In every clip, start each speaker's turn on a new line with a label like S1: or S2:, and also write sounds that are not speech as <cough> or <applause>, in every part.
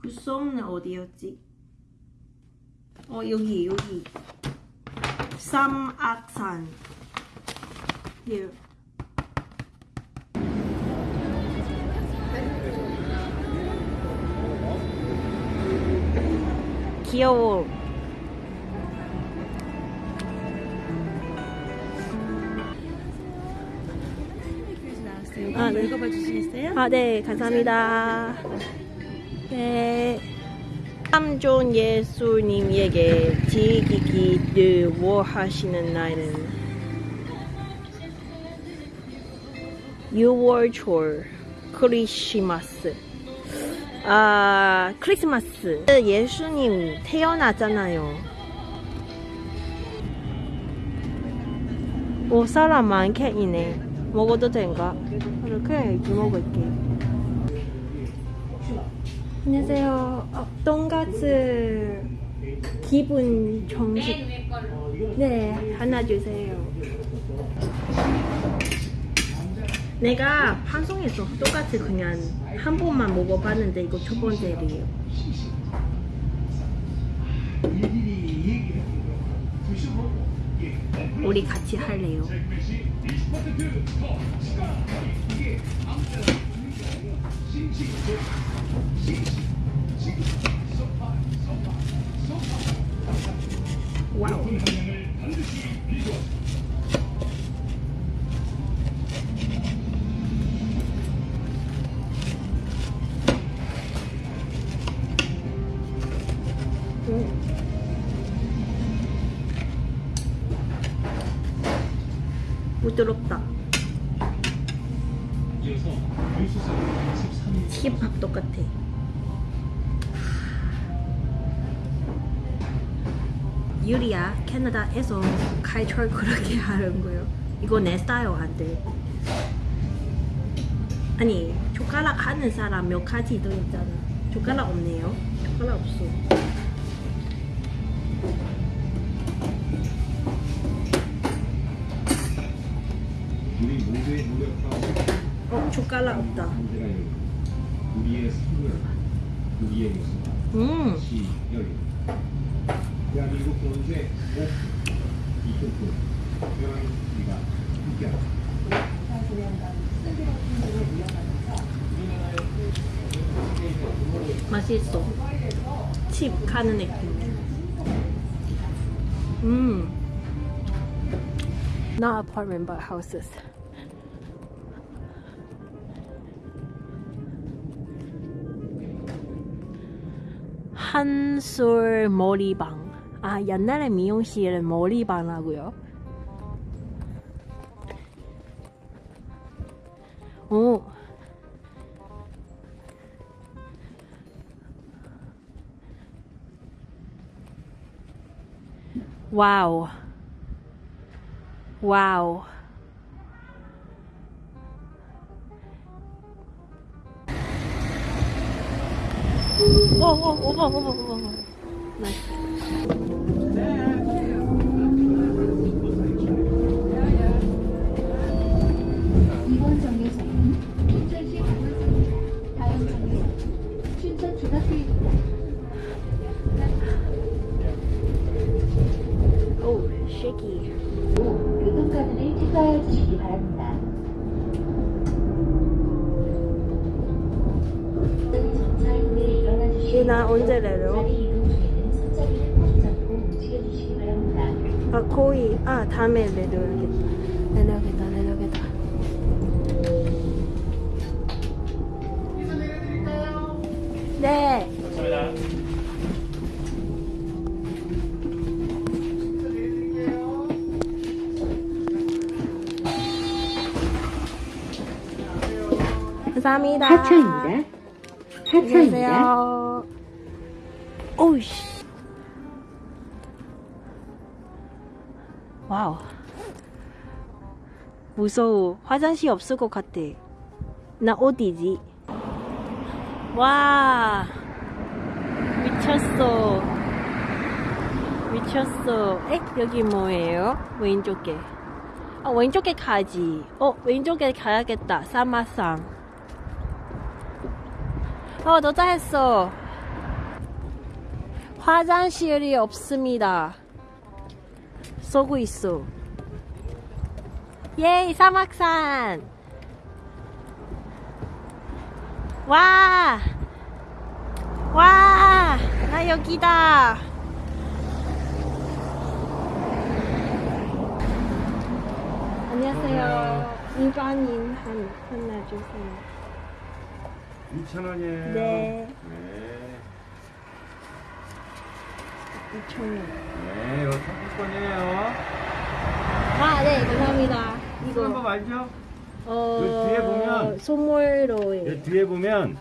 S1: 구썸은 어디였지? 어 여기 여기 삼악산 here 귀여워 아, 네.
S2: 읽어봐 주시겠어요?
S1: 아, 네, 감사합니다. 네. 삼존 예수님에게 지기기를 원하시는 날은 6월초 크리스마스. 아, 크리스마스. 예수님 태어나잖아요. 오, 사람 많겠네. 먹어도 된가? 그냥 이렇게 먹을게. 안녕하세요. 어, 돈가스 기분 정식. 네, 하나 주세요. 내가 방송에서 똑같이 그냥 한 번만 먹어봤는데 이거 첫 번째예요. 우리 같이 할래요. 와우. 음. 부드럽다. 캐나다에서 칼철 그렇게 하는 거요. 이거 내 스타일 안 돼. 아니, 젓가락 하는 사람 몇 가지 더 있잖아. 젓가락 없네요. 젓가락 없어. 어, 젓가락 없다. 음.
S3: 대한민국 경제 우리가 함께하자.
S1: 맛있어. 칩 가는 느낌. 음. Not apartment, but houses. 한솔 머리방. 아, 옛날에 미용실은 머리방하고요. 오. 와우. 와우. 오, 오, 오, 오, 오, 오, 오. 나이스. 오, shaky.
S4: 교통카드를 찍어야 주시기 바랍니다. 주시기
S1: 얘나 언제 내려? 아, 거의, 아, 다음에 내려야겠다. 감사합니다.
S4: 하차입니다. 하차입니다.
S1: 오이씨. 와우. 무서워. 화장실 없을 것 같아. 나 어디지? 와. 미쳤어. 미쳤어. 에? 여기 뭐예요? 왼쪽에. 아, 왼쪽에 가지. 어, 왼쪽에 가야겠다. 사마상. 어, 너다 했어. 화장실이 없습니다. 쏘고 있어. 예이 사막산. 와. 와. 나 여기다. 안녕하세요. 일반인 한 하나 주세요.
S5: 2,000원이에요.
S1: 네.
S5: 네.
S1: 2천 원.
S5: 네, 이거 상품권이에요.
S1: 아, 네, 감사합니다.
S5: 이거 한번 알죠? 어그 뒤에 보면
S1: 선물로
S5: 여기 뒤에 보면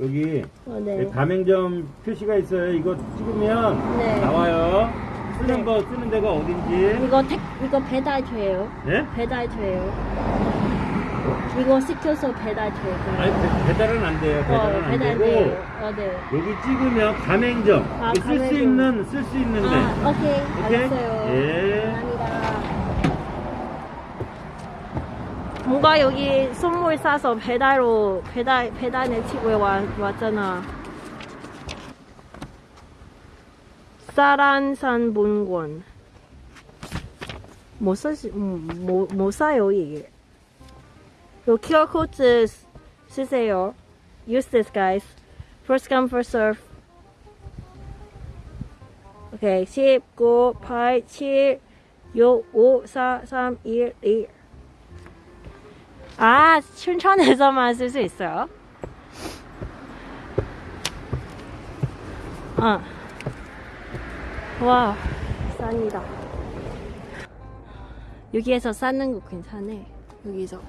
S5: 여기
S1: 어, 네.
S5: 가맹점 표시가 있어요. 이거 찍으면
S1: 네.
S5: 나와요. 쓰는
S1: 네.
S5: 거 쓰는 데가 어딘지.
S1: 이거 택 이거 배달 돼요.
S5: 네?
S1: 배달 돼요. 이거 시켜서 배달 돼요.
S5: 아니 배- 배달은 안 돼요. 배달은
S1: 어,
S5: 안
S1: 배달
S5: 되고
S1: 돼요. 어, 네.
S5: 여기 찍으면 가맹점
S1: 아,
S5: 쓸수
S1: 가맹점.
S5: 있는 쓸 수 있는데.
S1: 아, 오케이.
S5: 오케이?
S1: 알았어요.
S5: 예.
S1: 감사합니다. 뭔가 여기 선물 사서 배달로 배달 배달에 치고 와, 왔잖아. 사란산 본권. 못 사시 못, 못 사요 이게. 요 QR 코드 쓰- 쓰세요. Use this guys. First come first serve. 오케이 10, 9, 8, 7, 6, 5, 4, 3, 1, 2 아, 춘천에서만 쓸 수 있어요? 아. 와, 쌉니다. 여기에서 쌓는 거 괜찮네. 여기서.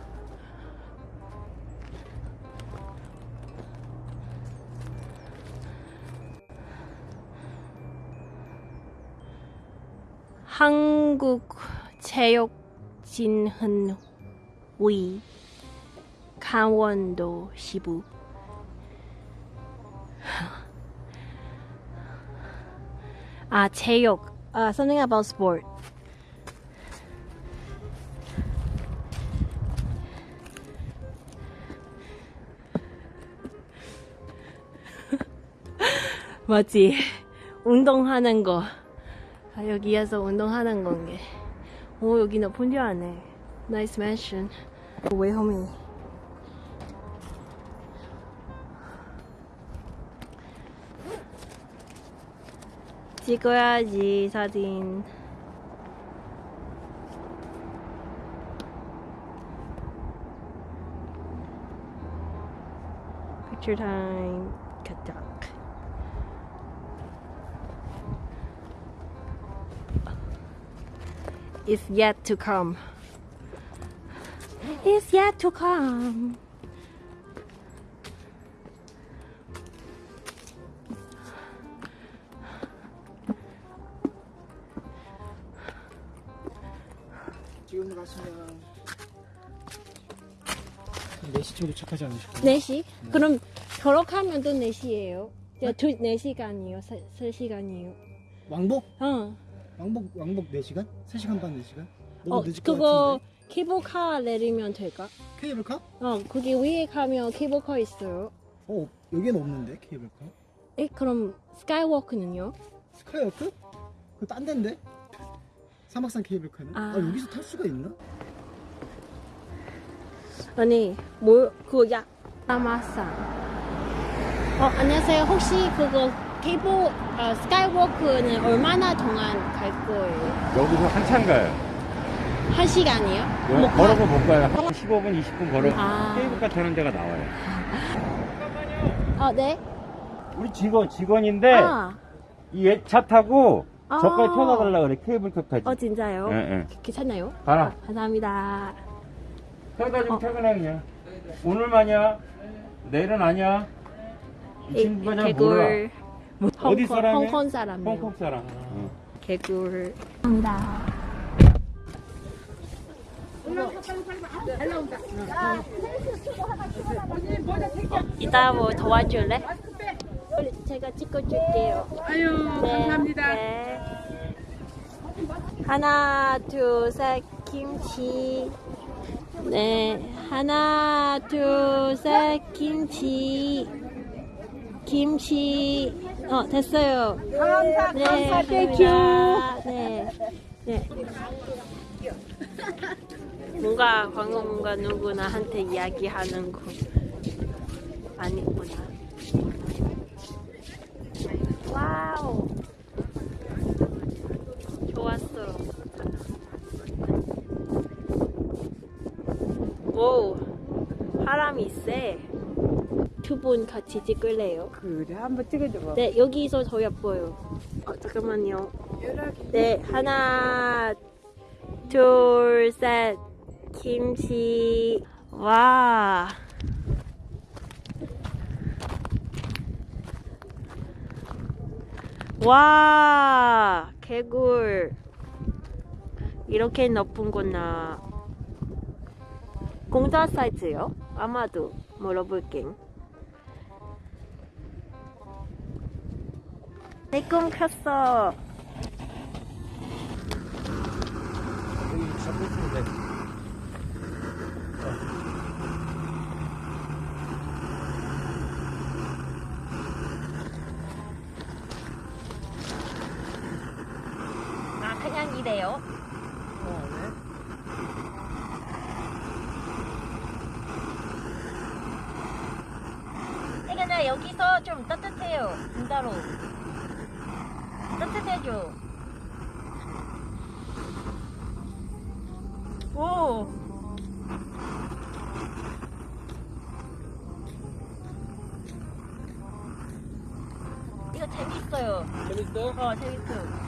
S1: 한국체육진흥위 강원도 시부. 아 체육. 아 something about sport. <laughs> 맞지? 운동하는 거 아, 여기에서 운동하는 건게. 오, 여기 높은 줄 아네. Nice mansion. 왜 홈이? 찍어야지, 사진. Picture time. 가자. Is yet to come. Is yet to come.
S2: 지금 가시면 4시쯤 도착하지 않으실까요?
S1: 4시? 그럼 걸어가면 또 4시예요. 두 4시간이요. 3시간이요.
S2: 왕복?
S1: 어.
S2: 왕복 왕복 4시간? 3시간 반 4시간? 너무
S1: 어,
S2: 늦을 것
S1: 그거
S2: 같은데
S1: 케이블카 내리면 될까?
S2: 케이블카?
S1: 어, 거기 위에 가면 케이블카 있어요.
S2: 어 여기는 없는데 케이블카
S1: 에, 그럼 스카이워크는요?
S2: 스카이워크? 그거 딴 데인데? 사막산 케이블카는?
S1: 아.
S2: 아, 여기서 탈 수가 있나?
S1: 아니, 뭐, 그거 야, 아마산. 어, 안녕하세요. 혹시 그거 케이블, 어, 스카이워크는 얼마나 동안 갈 거예요?
S5: 여기서 한참 가요.
S1: 한 시간이요?
S5: 뭐,
S1: 뭐,
S5: 걸어서 못 가요. 한 15분, 20분 걸어.
S1: 아.
S5: 케이블카 타는 데가 나와요.
S1: 어, 네?
S5: 우리 직원, 직원인데
S1: 아,
S5: 이차 타고
S1: 아.
S5: 저까지 태워달라 그래. 케이블카까지.
S1: 어, 진짜요?
S5: 예, 예.
S1: 괜찮나요?
S5: 가라.
S1: 감사합니다.
S5: 태워다 좀
S1: 어.
S5: 퇴근해 그냥. 오늘만이야. 내일은 아니야. 이 친구가 잘 몰라.
S1: 개굴. 뭐,
S5: 어디
S1: 홍콩-
S5: 사람이에요?
S1: 홍콩 사람이요.
S5: 홍콩 사람. 어.
S1: 개굴. 감사합니다. 이따 뭐 도와줄래? 제가 찍어줄게요.
S6: 아유 감사합니다.
S1: 네. 하나, 둘, 셋, 김치. 네. 하나, 둘, 셋, 김치. 김치. 어, 됐어요.
S7: 감사,
S1: 네,
S7: 감사,
S1: thank you. 네. 네. 뭔가 방금 뭔가 누구나 한테 이야기하는 거 아니구나. 와우. 좋았어. 오, 바람이 세. 두 분 같이 찍을래요?
S7: 그래, 한번 찍어줘 봐.
S1: 네, 여기서 더 예뻐요. 어, 잠깐만요. 네, 하나, 둘, 셋. 김치. 와. 와, 개굴. 이렇게 높은구나. 공자 사이즈요? 아마도 물어볼게. 내 꿈 컸어.
S3: 여기 잡고 있으면 돼.
S1: 아, 그냥 이래요? 근데 여기서 좀 따뜻해요. 진짜로. 따뜻해져. 오. 이거 재밌어?
S3: 어,
S1: 재밌어.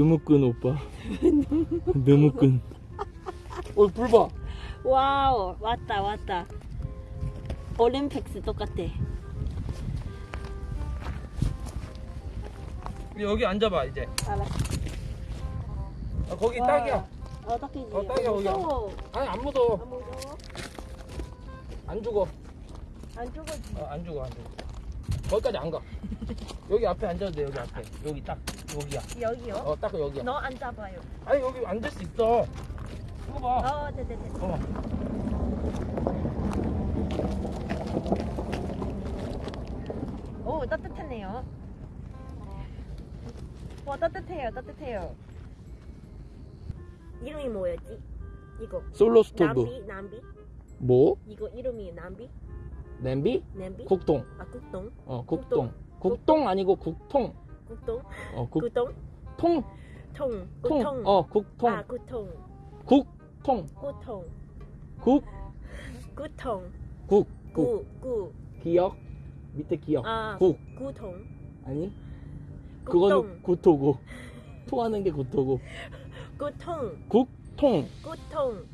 S3: 너무끈 오빠. <laughs> 너무끈. 어, 불 봐.
S1: 와우, 왔다, 왔다. 올림픽스 똑같아.
S3: 여기 앉아봐 이제.
S1: 알았어.
S3: 아, 거기
S1: 와.
S3: 딱이야.
S1: 어, 딱이지.
S3: 어, 딱이야, 거기야.
S1: 무서워.
S3: 아니 안 묻어.
S1: 안 무서워?
S3: 안 죽어.
S1: 안 죽어지.
S3: 어, 안 죽어 안 죽어. 거기까지 안 가. 여기 앞에 앉아도 돼 여기 앞에. 여기 딱 여기야.
S1: 여기요?
S3: 어 딱 여기야.
S1: 너 앉아봐요.
S3: 아니 여기 앉을 수 있어. 이거 봐.
S1: 어, 네네네.
S3: 어.
S1: 오, 따뜻하네요. 와, 따뜻해요, 따뜻해요. 이름이 뭐였지? 이거.
S3: 솔로 스토브.
S1: 남비, 남비?
S3: 뭐?
S1: 이거 이름이 남비?
S3: 냄비?
S1: 냄비?
S3: 국통.
S1: 아, 국동?
S3: 어 국동. 국동 아니고 국통.
S1: 국동?
S3: 어 국.
S1: 구동?
S3: 통.
S1: 통.
S3: 통.
S1: 구통.
S3: 어 국통.
S1: 아, 구통.
S3: 국통.
S1: 구통.
S3: 국.
S1: 구통.
S3: 국. 국.
S1: 구, 구.
S3: 기억. 밑에 기억.
S1: 아,
S3: 국.
S1: 구통.
S3: 아니? 그거는 구토고. 토하는 게 구토고.
S1: 구통.
S3: 국통.
S1: 구통.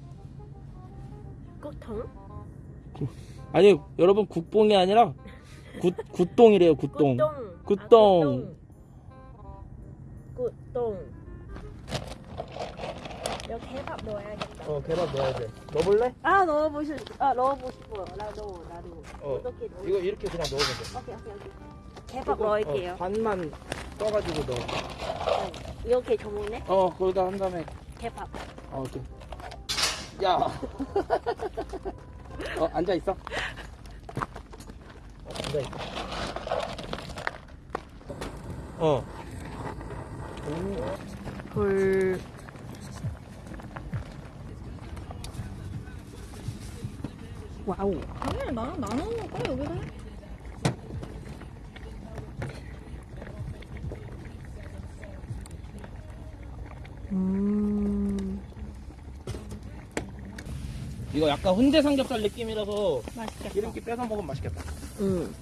S1: 구통?
S3: 아니 여러분 국뽕이 아니라 굿 굿동이래요 굿동.
S1: 굿동.
S3: 굿동.
S1: 아, 굿동. 여기 해밥 넣어야겠다.
S3: 어 개밥 넣어야 돼. 넣어볼래?
S1: 아 넣어보고 싶, 아 넣어보고 싶어. 나도 나도.
S3: 어.
S1: 어떻게 넣어?
S3: 이거 이렇게 그냥 넣으면 돼.
S1: 오케이 오케이 오케이. 해밥
S3: 조금,
S1: 넣을게요.
S3: 어, 반만 떠가지고 넣어.
S1: 이렇게 전문에
S3: 어 거기다 한 다음에
S1: 개밥.
S3: 어, 오케이. 야. <laughs> 어, 앉아 있어. 어.
S1: 헐. 와우.
S6: 아니 나 나눠 먹어 여기다.
S1: 음.
S3: 이거 약간 훈제 삼겹살 느낌이라서
S1: 맛있겠다.
S3: 기름기 빼서 먹으면 맛있겠다.
S1: 응.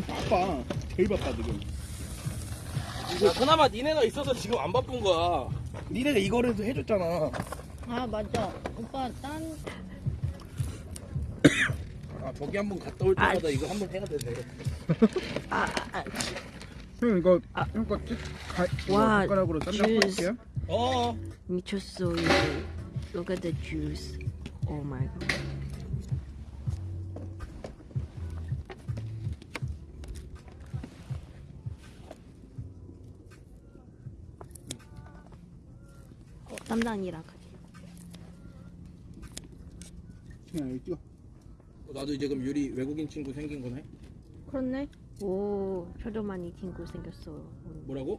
S2: 바빠. 제일 바빠 지금.
S3: 야, 그나마 니네가 있어서 지금 안 바쁜 거야. 니네가 이거라도 해줬잖아.
S6: 아 맞아. 오빠 딴
S3: 아, 저기 한번 갔다 올 때마다 이거 한번 해야 되네.
S1: 아, 아,
S2: 형 이거
S1: 아.
S2: 형거 찍. 가,
S1: 와,
S2: 젓가락으로 쌈장
S1: 주스.
S2: 뿌릴게요.
S3: 어.
S1: 미쳤어 이거. Look at the juice. Oh my god. 어, 땀장이랑 같이.
S2: 그냥 여기 찍어.
S3: 나도 이제 그럼 유리 외국인 친구 생긴 거네?
S1: 그렇네. 오, 저도 많이 친구 생겼어.
S3: 뭐라고?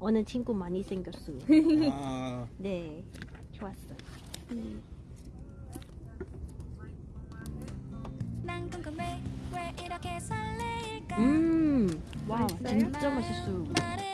S1: 어느 친구 많이 생겼어.
S3: 아.
S1: 네, 좋았어.
S8: 난 궁금해 왜 이렇게 설레일까
S1: 음, 와? 진짜 맛있어.